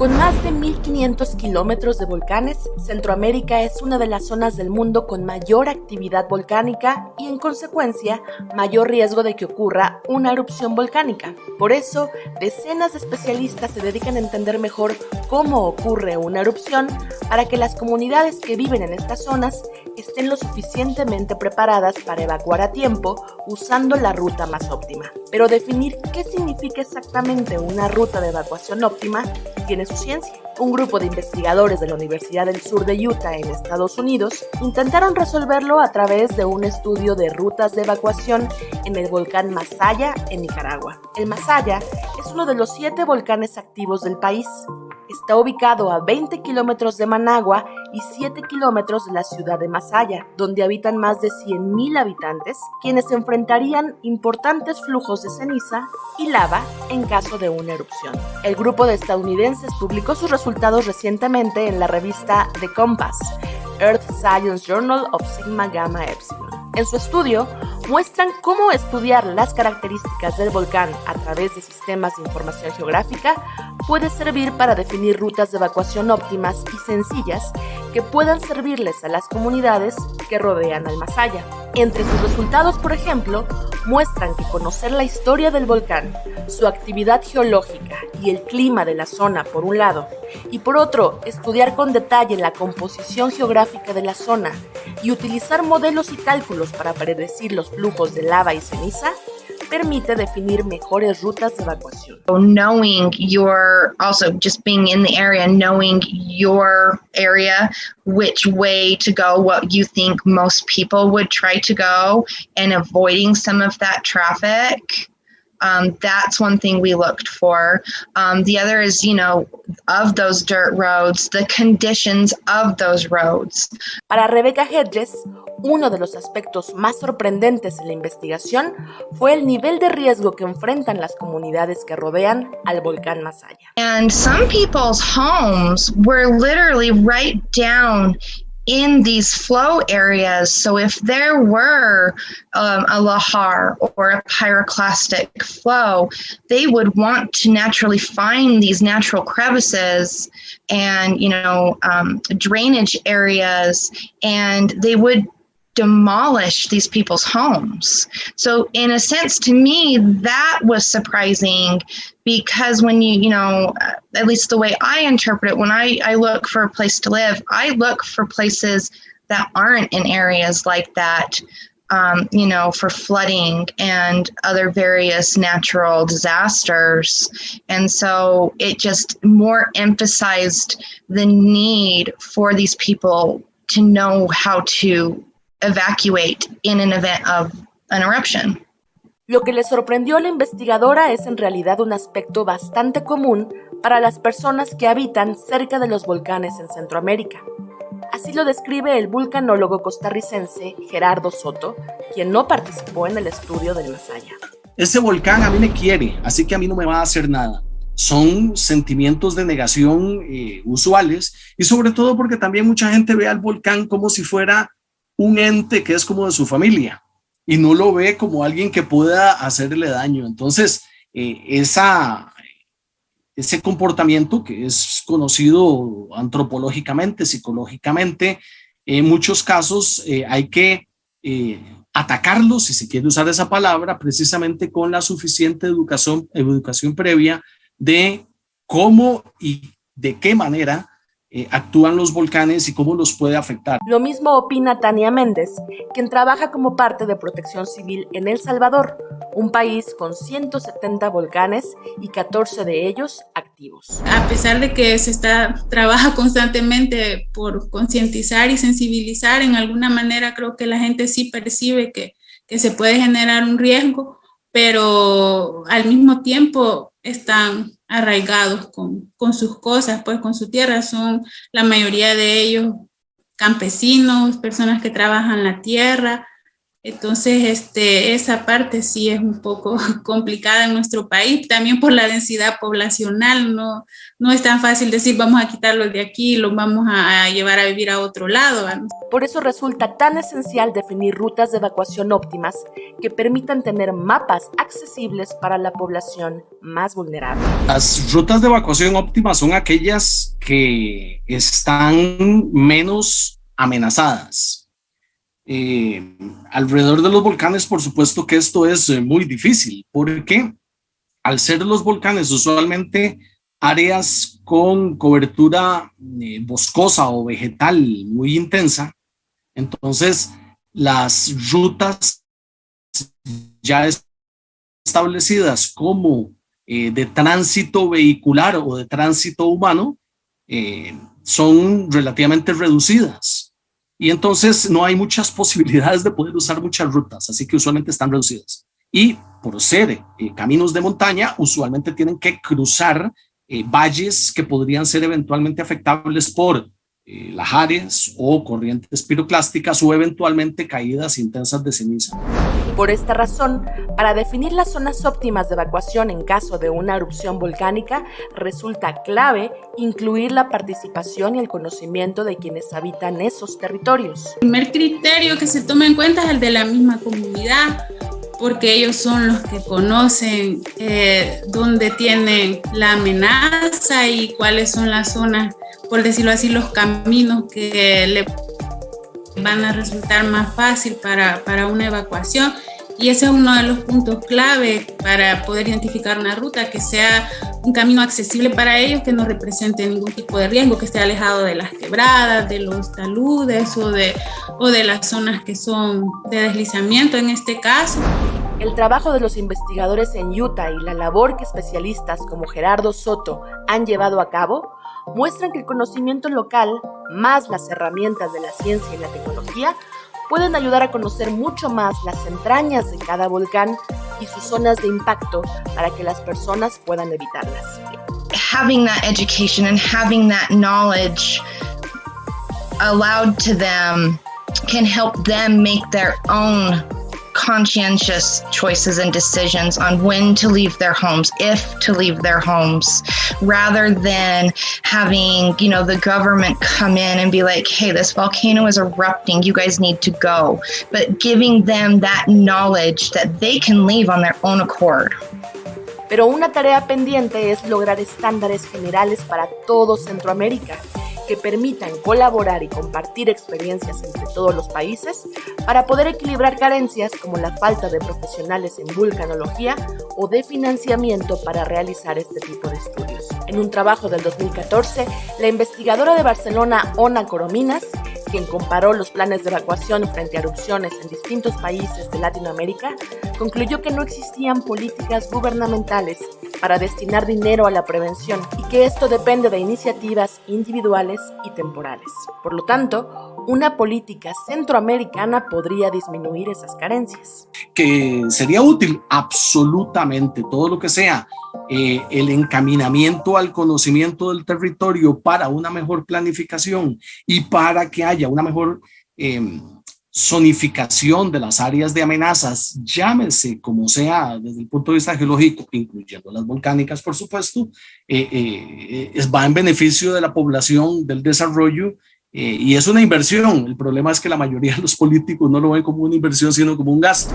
Con más de 1.500 kilómetros de volcanes, Centroamérica es una de las zonas del mundo con mayor actividad volcánica y, en consecuencia, mayor riesgo de que ocurra una erupción volcánica. Por eso, decenas de especialistas se dedican a entender mejor cómo ocurre una erupción para que las comunidades que viven en estas zonas estén lo suficientemente preparadas para evacuar a tiempo usando la ruta más óptima. Pero definir qué significa exactamente una ruta de evacuación óptima tiene su ciencia. Un grupo de investigadores de la Universidad del Sur de Utah en Estados Unidos intentaron resolverlo a través de un estudio de rutas de evacuación en el volcán Masaya en Nicaragua. El Masaya es uno de los siete volcanes activos del país Está ubicado a 20 kilómetros de Managua y 7 kilómetros de la ciudad de Masaya, donde habitan más de 100.000 habitantes, quienes enfrentarían importantes flujos de ceniza y lava en caso de una erupción. El grupo de estadounidenses publicó sus resultados recientemente en la revista The Compass, Earth Science Journal of Sigma Gamma Epsilon. En su estudio, muestran cómo estudiar las características del volcán a través de sistemas de información geográfica puede servir para definir rutas de evacuación óptimas y sencillas que puedan servirles a las comunidades que rodean al Masaya. Entre sus resultados, por ejemplo, muestran que conocer la historia del volcán, su actividad geológica y el clima de la zona por un lado, y por otro, estudiar con detalle la composición geográfica de la zona y utilizar modelos y cálculos para predecir los flujos de lava y ceniza, permite definir mejores rutas de evacuación. Knowing your, also just being in the area, knowing your area, which way to go, what you think most people would try to go, and avoiding some of that traffic. Um, that's one thing we looked for. Um, the other is, you know, of those dirt roads, the conditions of those roads. Para Rebecca Hedges, Uno de los aspectos más sorprendentes en la investigación fue el nivel de riesgo que enfrentan las comunidades que rodean al volcán Masaya. And some people's homes were literally right down in these flow areas. So if there were um, a lahar or a pyroclastic flow, they would want to naturally find these natural crevices and you know um, drainage areas, and they would demolish these people's homes. So, in a sense, to me, that was surprising because when you, you know, at least the way I interpret it, when I, I look for a place to live, I look for places that aren't in areas like that. Um, you know, for flooding and other various natural disasters. And so it just more emphasized the need for these people to know how to evacuate in an event of an eruption. Lo que le sorprendió a la investigadora es en realidad un aspecto bastante común para las personas que habitan cerca de los volcanes en Centroamérica. Así lo describe el vulcanólogo costarricense Gerardo Soto, quien no participó en el estudio del Masaya. Ese volcán a mí me quiere, así que a mí no me va a hacer nada. Son sentimientos de negación eh, usuales y sobre todo porque también mucha gente ve al volcán como si fuera un ente que es como de su familia y no lo ve como alguien que pueda hacerle daño. Entonces, eh, esa, ese comportamiento que es conocido antropológicamente, psicológicamente, en muchos casos eh, hay que eh, atacarlo, si se quiere usar esa palabra, precisamente con la suficiente educación, educación previa de cómo y de qué manera eh, actúan los volcanes y cómo los puede afectar. Lo mismo opina Tania Méndez, quien trabaja como parte de Protección Civil en El Salvador, un país con 170 volcanes y 14 de ellos activos. A pesar de que se está, trabaja constantemente por concientizar y sensibilizar, en alguna manera creo que la gente sí percibe que, que se puede generar un riesgo, pero al mismo tiempo están arraigados con, con, sus cosas, pues con su tierra, son la mayoría de ellos campesinos, personas que trabajan la tierra, Entonces, este, esa parte sí es un poco complicada en nuestro país, también por la densidad poblacional, no, no es tan fácil decir vamos a quitarlos de aquí y los vamos a, llevar a vivir a otro lado. Por eso resulta tan esencial definir rutas de evacuación óptimas que permitan tener mapas accesibles para la población más vulnerable. Las rutas de evacuación óptimas son aquellas que están menos amenazadas eh, alrededor de los volcanes, por supuesto que esto es eh, muy difícil, porque al ser los volcanes usualmente áreas con cobertura eh, boscosa o vegetal muy intensa, entonces las rutas ya establecidas como de tránsito vehicular o de tránsito humano son relativamente reducidas y entonces no hay muchas posibilidades de poder usar muchas rutas, así que usualmente están reducidas. Y por ser eh, caminos de montaña, usualmente tienen que cruzar eh, valles que podrían ser eventualmente afectables por eh, lajares o corrientes piroclásticas o eventualmente caídas intensas de ceniza. Por esta razón, para definir las zonas óptimas de evacuación en caso de una erupción volcánica, resulta clave incluir la participación y el conocimiento de quienes habitan esos territorios. El primer criterio que se toma en cuenta es el de la misma comunidad, porque ellos son los que conocen eh, dónde tienen la amenaza y cuáles son las zonas, por decirlo así, los caminos que le van a resultar más fácil para, para una evacuación. Y ese es uno de los puntos clave para poder identificar una ruta que sea un camino accesible para ellos, que no represente ningún tipo de riesgo, que esté alejado de las quebradas, de los taludes o de, o de las zonas que son de deslizamiento en este caso. El trabajo de los investigadores en Utah y la labor que especialistas como Gerardo Soto han llevado a cabo muestran que el conocimiento local, más las herramientas de la ciencia y la tecnología, pueden ayudar a conocer mucho más las entrañas de cada volcán y sus zonas de impacto para que las personas puedan evitarlas. Having that education and having that knowledge allowed to them can help them make their own conscientious choices and decisions on when to leave their homes, if to leave their homes, rather than having, you know, the government come in and be like, hey, this volcano is erupting, you guys need to go. But giving them that knowledge that they can leave on their own accord. Pero una tarea pendiente es lograr estándares generales para todo Centroamérica que permitan colaborar y compartir experiencias entre todos los países para poder equilibrar carencias como la falta de profesionales en vulcanología o de financiamiento para realizar este tipo de estudios. En un trabajo del 2014, la investigadora de Barcelona, Ona Corominas, quien comparó los planes de evacuación frente a erupciones en distintos países de Latinoamérica, concluyó que no existían políticas gubernamentales para destinar dinero a la prevención y que esto depende de iniciativas individuales y temporales. Por lo tanto, una política centroamericana podría disminuir esas carencias. Que sería útil absolutamente todo lo que sea eh, el encaminamiento al conocimiento del territorio para una mejor planificación y para que haya una mejor eh, zonificación de las áreas de amenazas, llámese como sea desde el punto de vista geológico, incluyendo las volcánicas, por supuesto, eh, eh, va en beneficio de la población, del desarrollo, eh, y es una inversión. El problema es que la mayoría de los políticos no lo ven como una inversión, sino como un gasto.